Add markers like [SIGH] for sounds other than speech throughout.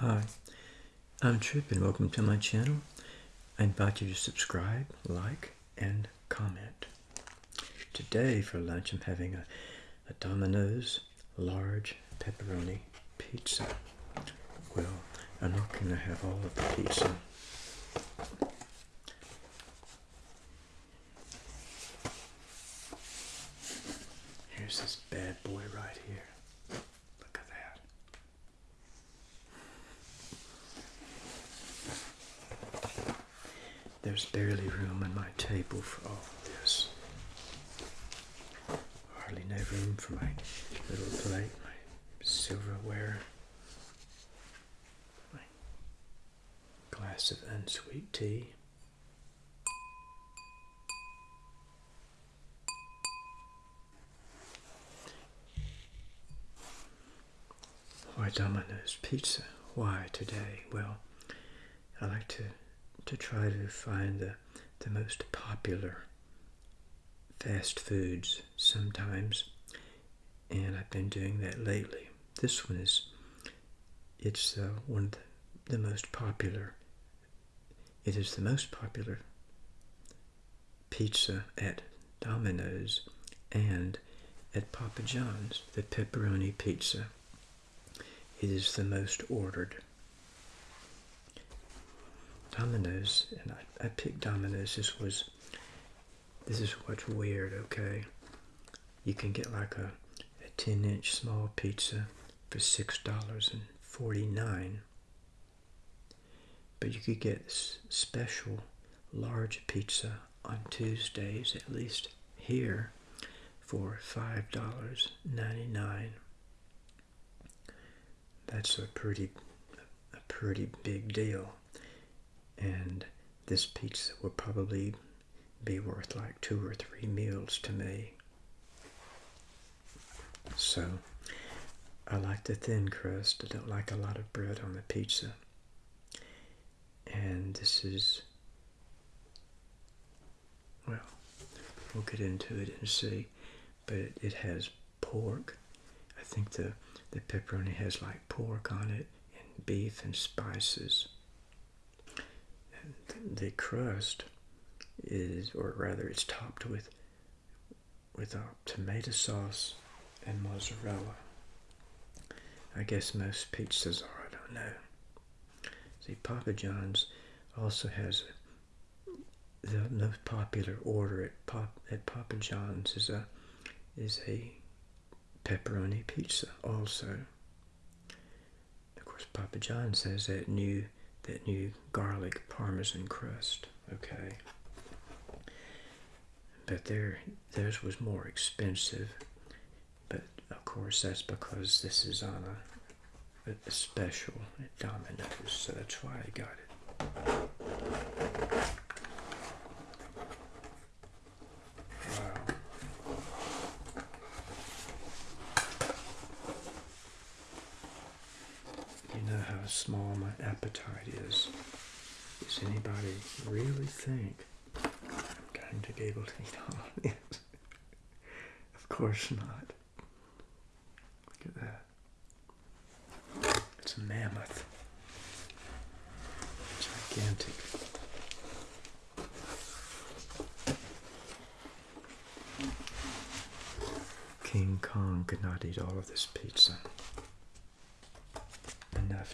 Hi, I'm Trip and welcome to my channel. I invite you to subscribe, like, and comment. Today for lunch I'm having a, a Domino's large pepperoni pizza. Well, I'm not going to have all of the pizza. Here's this bad boy right here. Look at that. There's barely room on my table for all of this. Hardly no room for my little plate, my silverware, my glass of unsweet tea. Why Domino's Pizza? Why today? Well, I like to to try to find the the most popular fast foods sometimes, and I've been doing that lately. This one is it's uh, one of the, the most popular. It is the most popular pizza at Domino's and at Papa John's, the pepperoni pizza. It is the most ordered. Domino's, and I, I picked Domino's. This was, this is what's weird, okay? You can get like a, a 10 inch small pizza for $6.49. But you could get special large pizza on Tuesdays, at least here, for $5.99. That's a pretty, a pretty big deal. And this pizza will probably be worth like two or three meals to me. So, I like the thin crust. I don't like a lot of bread on the pizza. And this is, well, we'll get into it and see. But it, it has pork. I think the, the pepperoni has like pork on it and beef and spices. The crust is, or rather it's topped with, with a tomato sauce and mozzarella. I guess most pizzas are, I don't know. See, Papa John's also has the most popular order at Pop at Papa John's is a is a pepperoni pizza also. Of course, Papa John's has that new that new garlic parmesan crust. Okay, but their theirs was more expensive. But of course, that's because this is on a, a special at Domino's, so that's why I got it. Wow. You know how small my appetite is. Does anybody really think I'm going to be able to eat all of this? [LAUGHS] of course not. Look at that. It's a mammoth. Gigantic. King Kong could not eat all of this pizza.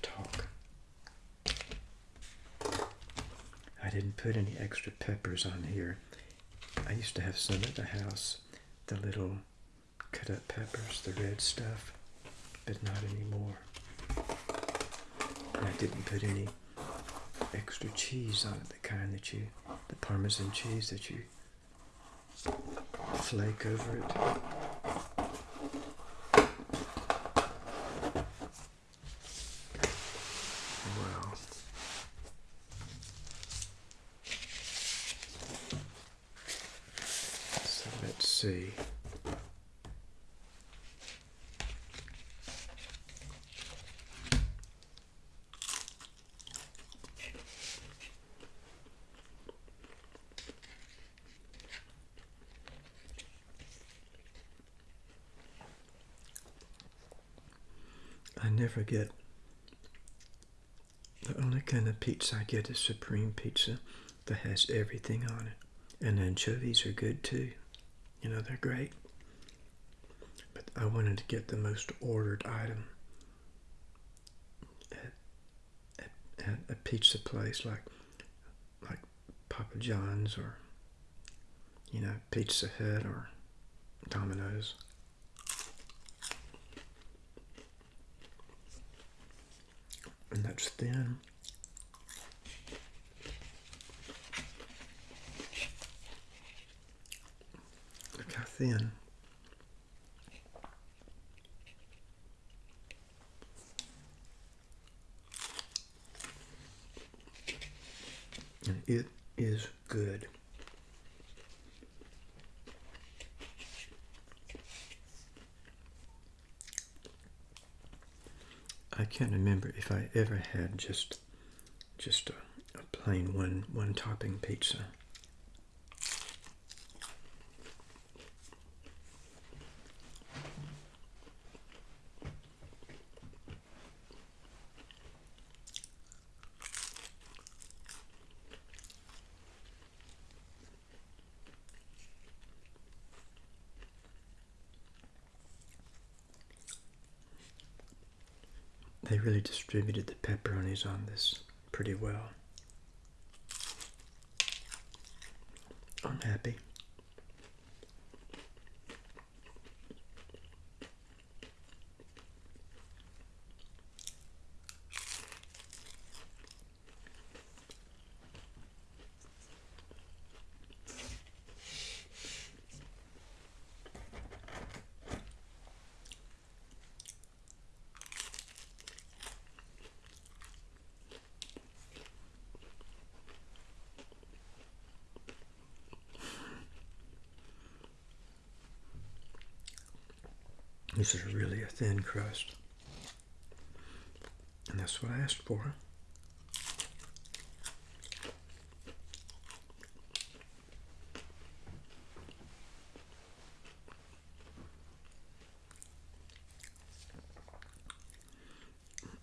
Talk. I didn't put any extra peppers on here. I used to have some at the house, the little cut up peppers, the red stuff, but not anymore. And I didn't put any extra cheese on it, the kind that you, the Parmesan cheese that you flake over it. Wow. So let's see. I never get kind of pizza I get is supreme pizza that has everything on it. And anchovies are good too. You know, they're great. But I wanted to get the most ordered item at, at, at a pizza place like like Papa John's or you know Pizza Hut or Domino's. And that's thin. Look how thin. And it is good. I can't remember if I ever had just just a, a plain one one topping pizza. They really distributed the pepperonis on this pretty well. I'm happy. This is really a thin crust. And that's what I asked for.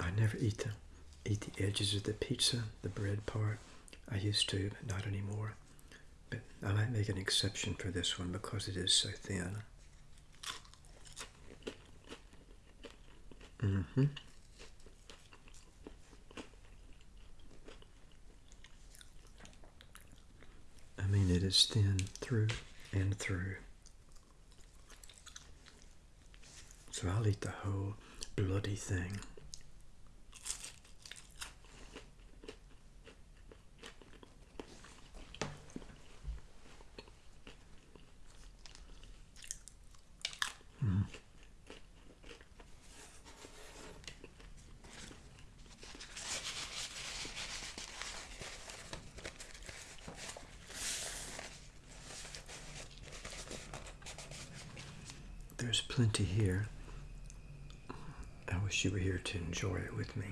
I never eat the eat the edges of the pizza, the bread part. I used to, but not anymore. But I might make an exception for this one because it is so thin. Mm-hmm. I mean, it is thin through and through. So I'll eat the whole bloody thing. Mm. There's plenty here. I wish you were here to enjoy it with me.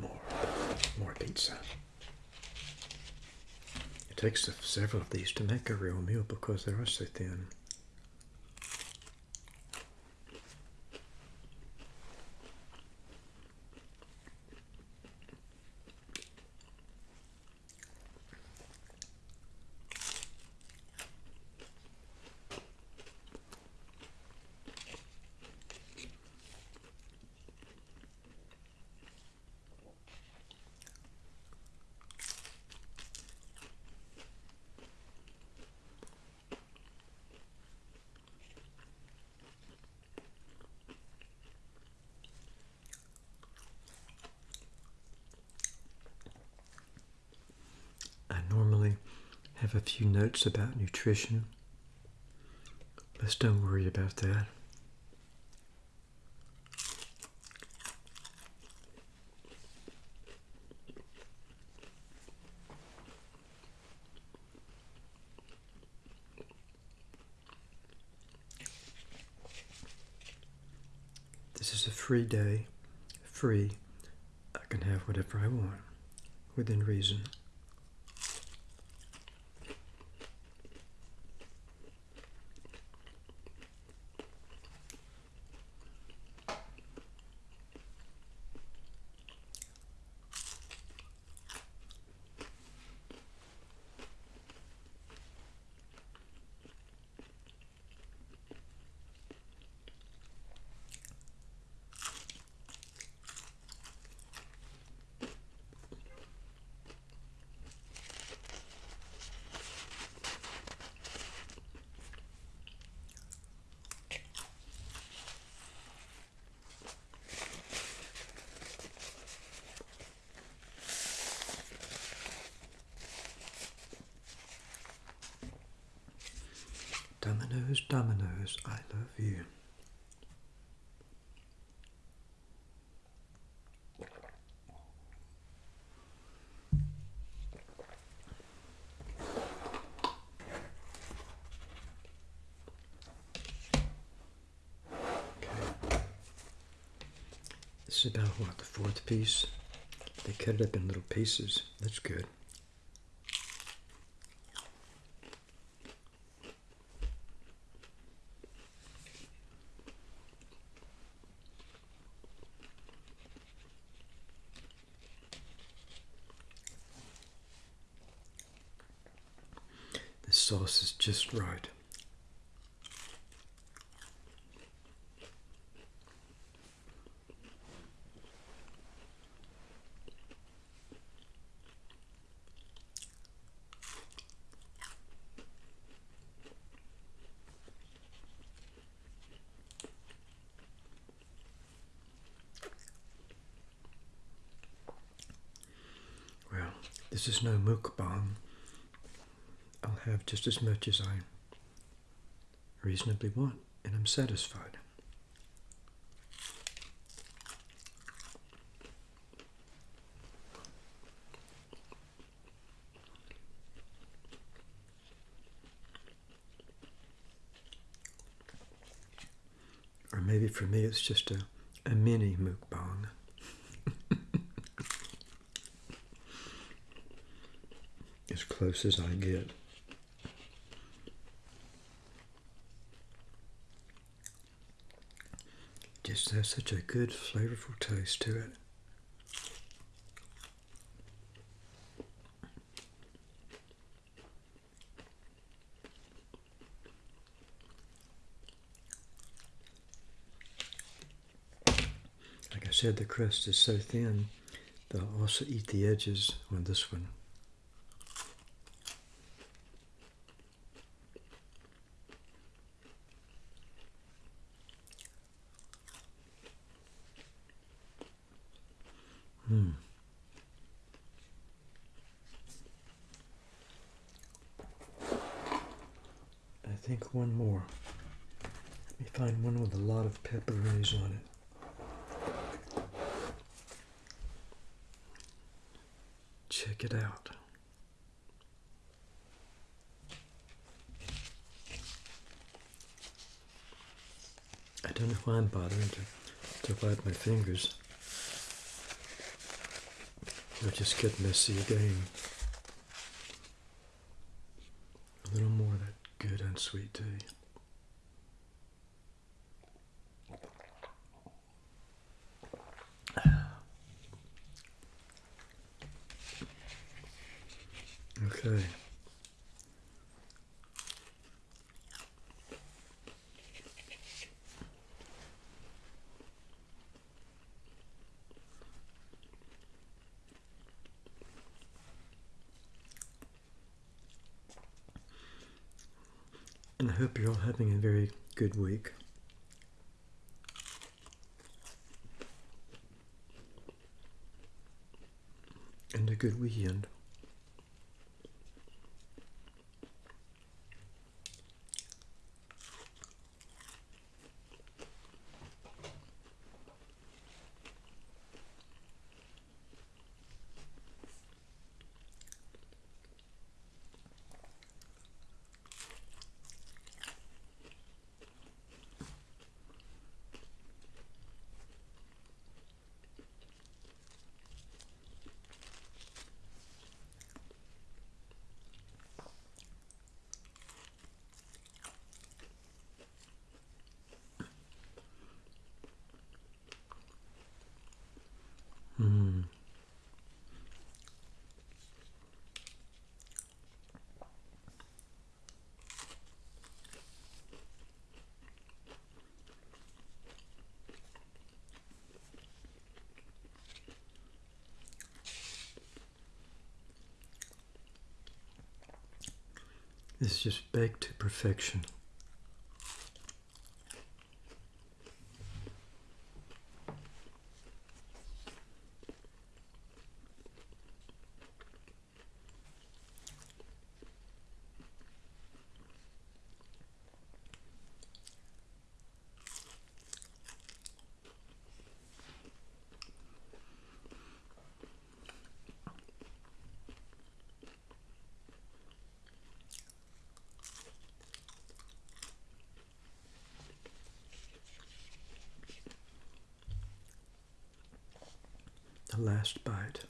More, more pizza. It takes several of these to make a real meal because they are so thin. I normally have a few notes about nutrition. Let's don't worry about that. This is a free day, free. I can have whatever I want within reason. Because I love you. Okay. This is about what, the fourth piece? They cut it up in little pieces. That's good. Sauce is just right. Well, this is no mukbang. Have just as much as I reasonably want, and I'm satisfied. Or maybe for me it's just a, a mini mukbang. [LAUGHS] as close as I get. Just has such a good flavorful taste to it. Like I said, the crust is so thin, they'll also eat the edges on this one. Hmm. I think one more. Let me find one with a lot of pepperonis on it. Check it out. I don't know why I'm bothering to, to wipe my fingers. It'll just get messy again. A little more of that unsweet tea. Okay. And I hope you're all having a very good week. And a good weekend. Is just baked to perfection. The last bite.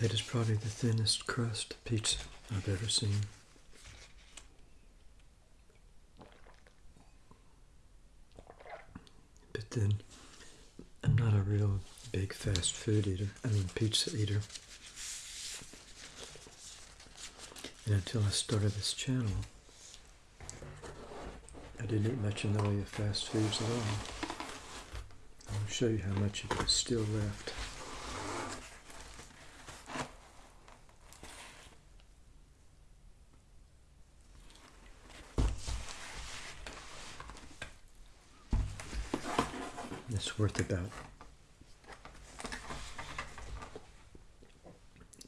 That is probably the thinnest crust pizza I've ever seen. But then, I'm not a real big fast food eater. I mean, pizza eater. And until I started this channel, I didn't eat much in the way of fast foods at all. I'll show you how much of it is still left. It's worth about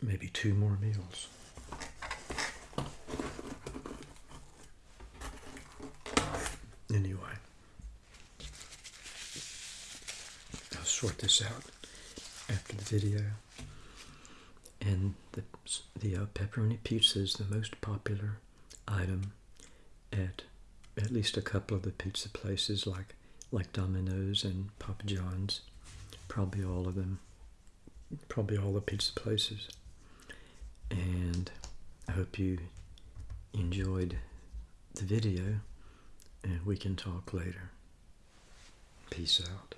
maybe two more meals. Anyway, I'll sort this out after the video. And the, the uh, pepperoni pizza is the most popular item at at least a couple of the pizza places like like Domino's and Papa John's, probably all of them, probably all the pizza places. And I hope you enjoyed the video and we can talk later. Peace out.